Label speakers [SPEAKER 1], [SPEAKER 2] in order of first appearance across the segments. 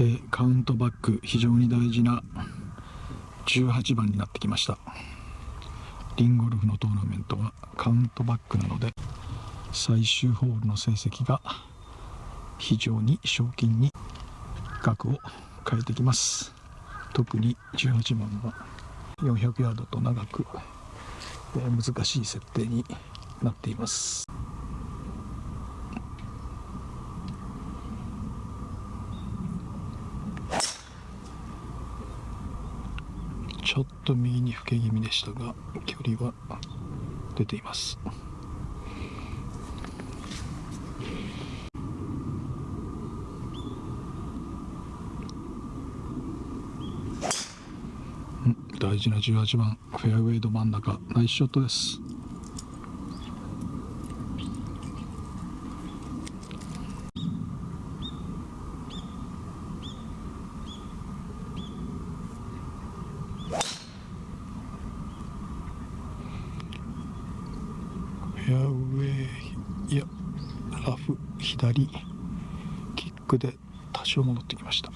[SPEAKER 1] えー、カウントバック非常に大事な18番になってきました。リンゴルフのトーナメントはカウントバックなので最終ホールの成績が非常に賞金に額を変えてきます。特に18番は400ヤードと長く、え、難しい設定になっています。ちょっと右に吹け気味でしたが距離は出ています。大事な18番フェアウェイど真ん中ナイスショットです。ェアウェイいやラフ左キックで多少戻ってきました。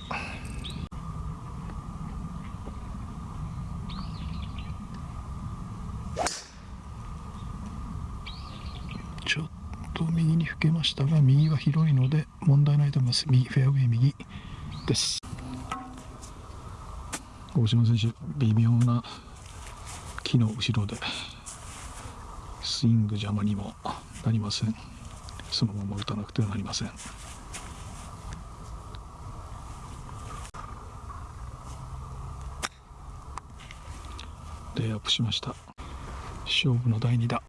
[SPEAKER 1] ちょっと右に吹けましたが右は広いので問題ないと思います。右フェアウェイ右です。大島選手微妙な木の後ろで。スイング邪魔にもなりません。そのまま打たなくてはなりません。レイアップしました。勝負の第2打。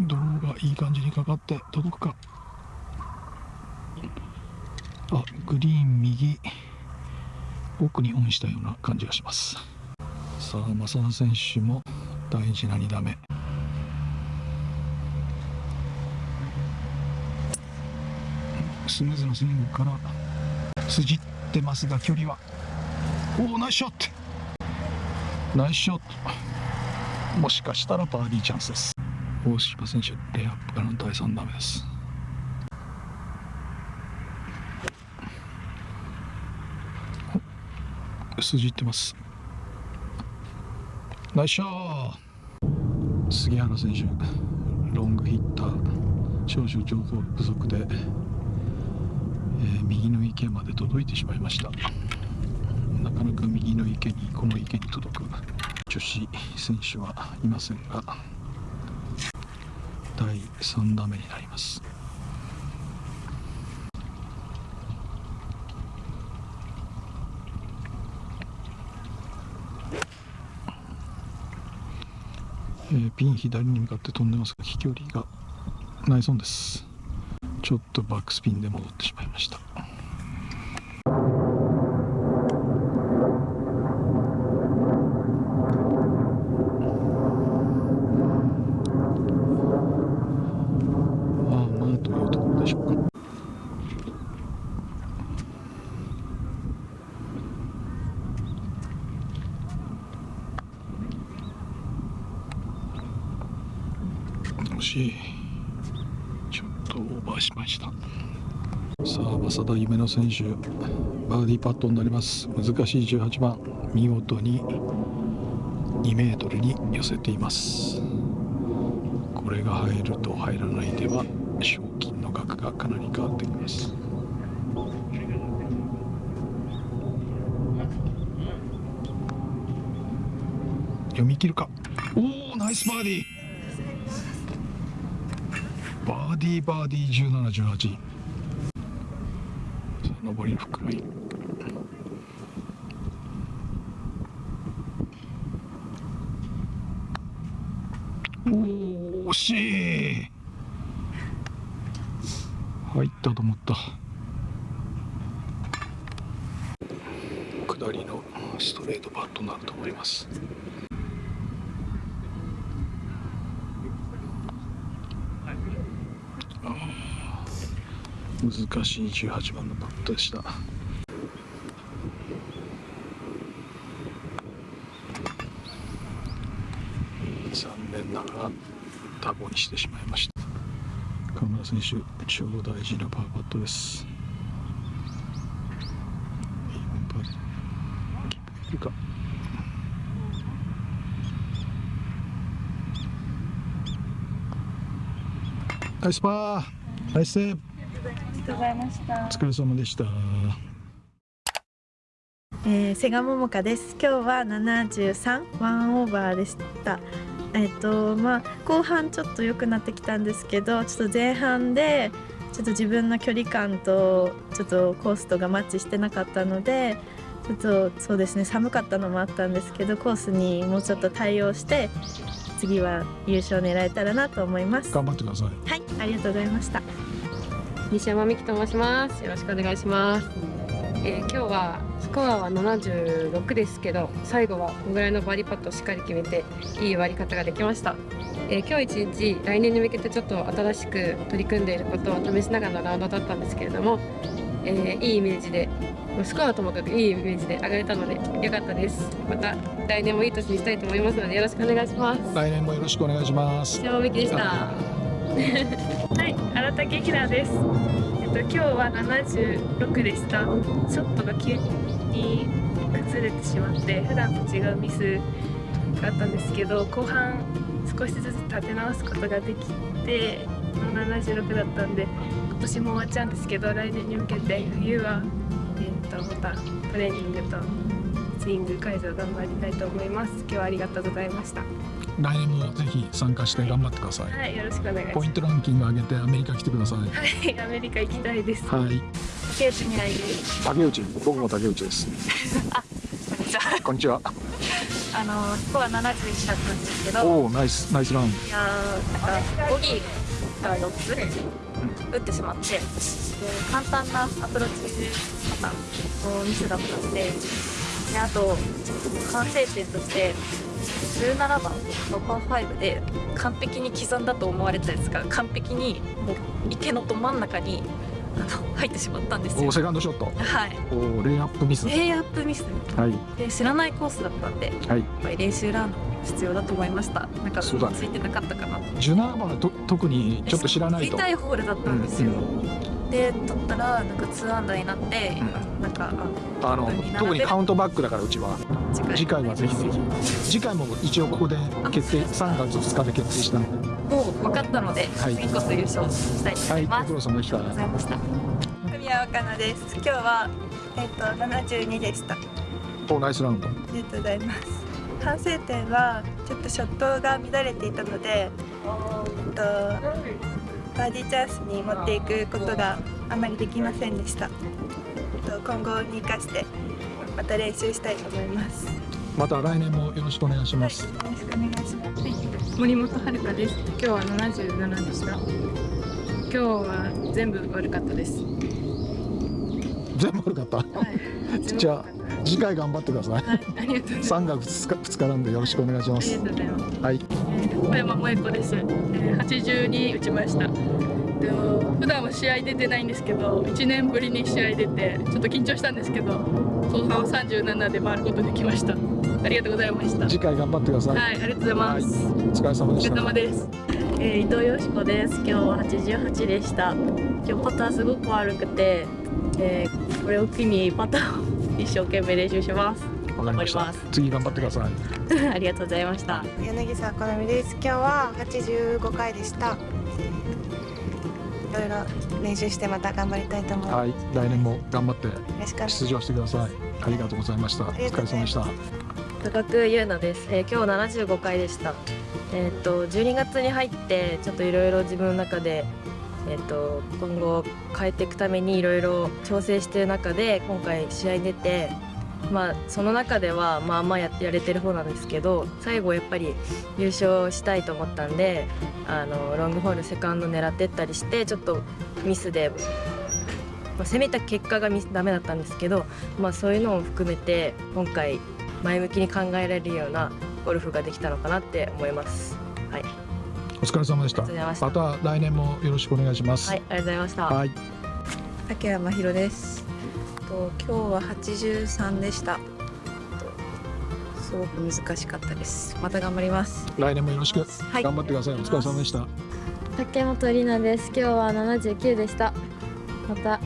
[SPEAKER 1] ドローがいい感じにかかって届くか。あグリーン右。奥にオンしたような感じがします。さあ正田選手も大事な2打目。スムーズなスイングから筋ってますが距離は。おおナイスショット。ナイスショット。もしかしたらバーディーチャンスです。大島選手レイアップからの第3打目です。筋いってます。ナイスショー。杉原選手ロングヒッター少々情報不足で、えー、右の池まで届いてしまいました。なかなか右の池にこの池に届く。女子選手はいませんが第3打目になります。えー、ピン左に向かって飛んでますが飛距離がないそうです。ちょっとバックスピンで戻ってしまいました。惜しちょっとオーバーしました。さあ増田夢乃選手バーディーパットになります。難しい18番見事に2メートルに寄せています。これが入ると入らないでは賞金の額がかなり変わってきます。読み切るか。おおナイスバーディー。バーディーバーディー1718上りのフックラインお惜しい。入ったと思った。下りのストレートパットになると思います。難しい18番のパットでした。残念ながらタボにしてしまいました。川村選手超大事なパーパットです。4番キープできるか。ナイスパーナイスセーブ。
[SPEAKER 2] とうございました
[SPEAKER 1] お。疲れ様でした
[SPEAKER 2] えー、瀬賀桃香です。今日は73ワンオーバーでした。えっ、とまあ後半ちょっと良くなってきたんですけど、ちょっと前半でちょっと自分の距離感とちょっとコースとがマッチしてなかったので、ちょっとそうですね寒かったのもあったんですけど、コースにもうちょっと対応して次は優勝狙えたらなと思います。は
[SPEAKER 1] 頑張ってください
[SPEAKER 2] い、ありがとうございました。
[SPEAKER 3] 西山美希と申します。よろしくお願いします。えー今日はスコアは76ですけど、最後はこのぐらいのバーディーパットをしっかり決めていい割り方ができました。えー今日一日来年に向けてちょっと新しく取り組んでいることを試しながらのラウンドだったんですけれども、えーいいイメージで。スコアはともかくいいイメージで上がれたので良かったです。また来年もいい年にしたいと思いますのでよろしくお願いします。
[SPEAKER 1] 来年もよろしくお願いします
[SPEAKER 3] 西山美希でした。
[SPEAKER 4] はい、新田劇団です。えっと今日は76でした。ショットが急に崩れてしまって、普段と違うミスがあったんですけど、後半少しずつ立て直すことができて、76だったんで、今年も終わっちゃうんですけど、来年に向けて冬はえっとまたトレーニングとスイング改造頑張りたいと思います。今日はありがとうございました。
[SPEAKER 1] 来年もぜひ参加して頑張ってください。
[SPEAKER 4] はい、よろしくお願いします。
[SPEAKER 1] ポイントランキング上げてアメリカ来てください。
[SPEAKER 4] はい、アメリカ行きたいです。
[SPEAKER 1] はい。
[SPEAKER 4] 竹内未来です。
[SPEAKER 1] 竹内僕も竹内です。
[SPEAKER 4] じゃ
[SPEAKER 1] こんにちは。
[SPEAKER 4] あ、あのスコア71だったんですけど、い
[SPEAKER 1] おおナイスナイスラウン
[SPEAKER 4] やーなんかボギーが4つ打ってしまって、で簡単なアプローチパターンのミスだったんで、であと反省点として17番のパー5で完璧に刻んだと思われたやつが完璧にもう池のど真ん中にあの入ってしまったんですよ
[SPEAKER 1] ドお。セカンドショット
[SPEAKER 4] はい。
[SPEAKER 1] おレイアップミスはい
[SPEAKER 4] レイアップミスで知らないコースだったんで。
[SPEAKER 1] はい
[SPEAKER 4] やっぱり練習ラン必要だと思いました。なんかついてなかったかな。
[SPEAKER 1] 17番はと特にちょっと知らないと
[SPEAKER 4] 見たいホールだったんですよ。で取ったらなんか2アンダーになって、
[SPEAKER 1] う
[SPEAKER 4] なんか
[SPEAKER 1] あの特にカウントバックだからうちは
[SPEAKER 4] あ次回
[SPEAKER 1] はぜひぜひ次回も一応ここで決定3月2日で決定したので
[SPEAKER 4] もう分かったので、
[SPEAKER 1] はい
[SPEAKER 4] 次こそ優勝したいと思
[SPEAKER 1] はい
[SPEAKER 4] います。
[SPEAKER 1] ご苦労様でした
[SPEAKER 4] ありがとうございました。
[SPEAKER 5] 神谷若菜です。今日はえっ、と72でした。あ
[SPEAKER 1] おナイスラウンド
[SPEAKER 5] りがとうございます。反省点はちょっとショットが乱れていたので、えっとバーディーチャンスに持っていくことがあまりできませんでした。えっと今後に生かしてまた練習したいと思います。
[SPEAKER 1] また来年もよろしくお願いし
[SPEAKER 5] はい、
[SPEAKER 1] ます
[SPEAKER 5] よろしくお願いします。
[SPEAKER 4] 森本遥です。今日は77でした。今日は全部悪かったです。
[SPEAKER 1] 全部悪かった？
[SPEAKER 4] はい。
[SPEAKER 1] じゃあ次回頑張ってください
[SPEAKER 4] はい、ありがとうございます。
[SPEAKER 1] 3月2日2日なんでよろしくお願いします
[SPEAKER 4] ありがとうございます。
[SPEAKER 1] はい
[SPEAKER 4] 小山萌子です、えー、82打ちましたでも普段は試合出てないんですけど1年ぶりに試合出てちょっと緊張したんですけど後半を37で回ることできましたありがとうございました
[SPEAKER 1] 次回頑張ってください
[SPEAKER 4] はいありがとうございます、
[SPEAKER 1] お疲れ様
[SPEAKER 4] お疲れ
[SPEAKER 1] でした
[SPEAKER 4] 様です
[SPEAKER 6] えー伊藤よしこです。今日は88でした。今日パターすごく悪くて、えーこれを機にパターを一生懸命練習します。
[SPEAKER 1] わかりました次頑張ってください
[SPEAKER 6] ありがとうございました。
[SPEAKER 5] 柳沢好美です。今日は85回でした。いろいろ練習してまた頑張りたいと思います。
[SPEAKER 1] はい来年も頑張って出場してくださいありがとうございましたお疲れ様でしたた
[SPEAKER 6] 高久優奈です、えー今日75回でした。えーっと12月に入ってちょっといろいろ自分の中で。えーっと今後変えていくためにいろいろ調整している中で今回試合に出て、まあ、その中ではまあまあややれてる方なんですけど最後やっぱり優勝したいと思ったんであのロングホールセカンド狙ってったりしてちょっとミスで、まあ、攻めた結果がミスダメだったんですけど、まあ、そういうのも含めて今回前向きに考えられるようなゴルフができたのかなって思います。はい、
[SPEAKER 1] お疲れ様でした
[SPEAKER 6] ありがとうございました
[SPEAKER 1] また来年もよろしくお願いします
[SPEAKER 6] はい、ありがとうございました。
[SPEAKER 1] はい
[SPEAKER 5] 竹山ひろです。と今日は83でした。とすごく難しかったです。また頑張ります。
[SPEAKER 1] 来年もよろしく。
[SPEAKER 5] はい。
[SPEAKER 1] 頑張ってください。お疲れ様でした。
[SPEAKER 3] 竹本里奈です。今日は79でした。また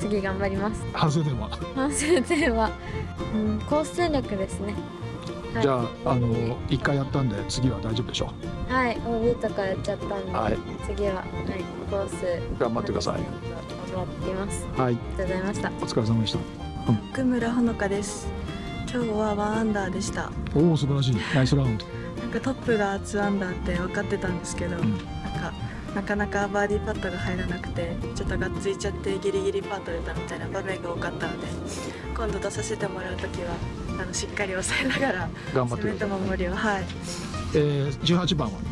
[SPEAKER 3] 次頑張ります。
[SPEAKER 1] 反省点は、
[SPEAKER 3] 反省点は、うん、コース戦略ですね。はい。
[SPEAKER 1] じゃああの一回やったんで次は大丈夫でしょ
[SPEAKER 3] はい。OB とかやっちゃったんで、
[SPEAKER 1] はい。
[SPEAKER 3] 次は、はい、コース
[SPEAKER 1] 頑張ってください
[SPEAKER 3] 頑張ってきます。
[SPEAKER 1] はい。
[SPEAKER 3] ありがとうございました。
[SPEAKER 1] お疲れ様でした。
[SPEAKER 7] 奥村ほのかです。今日はワンアンダーでした。
[SPEAKER 1] おお素晴らしい。ナイスラウンド。
[SPEAKER 7] なんかトップが2アンダーって分かってたんですけど、
[SPEAKER 1] ん。
[SPEAKER 7] なんかなかなかバーディーパットが入らなくてちょっとがっついちゃってギリギリパット出たみたいな場面が多かったので今度出させてもらう時はあのしっかり抑えながら
[SPEAKER 1] 頑張って
[SPEAKER 7] 攻めた
[SPEAKER 1] ください。
[SPEAKER 7] 守りをはい。
[SPEAKER 1] えー、18番は？
[SPEAKER 7] こ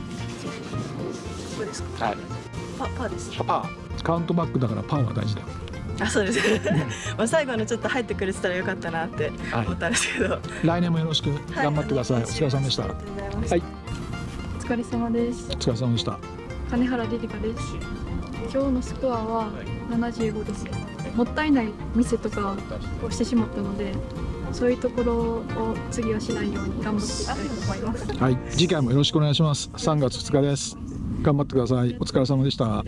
[SPEAKER 7] こですか。
[SPEAKER 1] はい。
[SPEAKER 7] パパーです。
[SPEAKER 1] パーカウントバックだからパーが大事だ。よ
[SPEAKER 7] あそうです。まあ最後のちょっと入ってくれてたらよかったなって
[SPEAKER 1] はい。
[SPEAKER 7] 思ったんですけど、はい、
[SPEAKER 1] 来年もよろしく。頑張ってください、お疲れ様で
[SPEAKER 7] した。
[SPEAKER 1] はい。
[SPEAKER 8] お疲れ様です。
[SPEAKER 1] お疲れ様でした。
[SPEAKER 8] 金原リリカです。今日のスコアは75です。もったいないミスとかをしてしまったのでそういうところを次はしないように頑張っていきたいと思います。
[SPEAKER 1] はい。次回もよろしくお願いします。3月2日です。頑張ってください。お疲れ様でした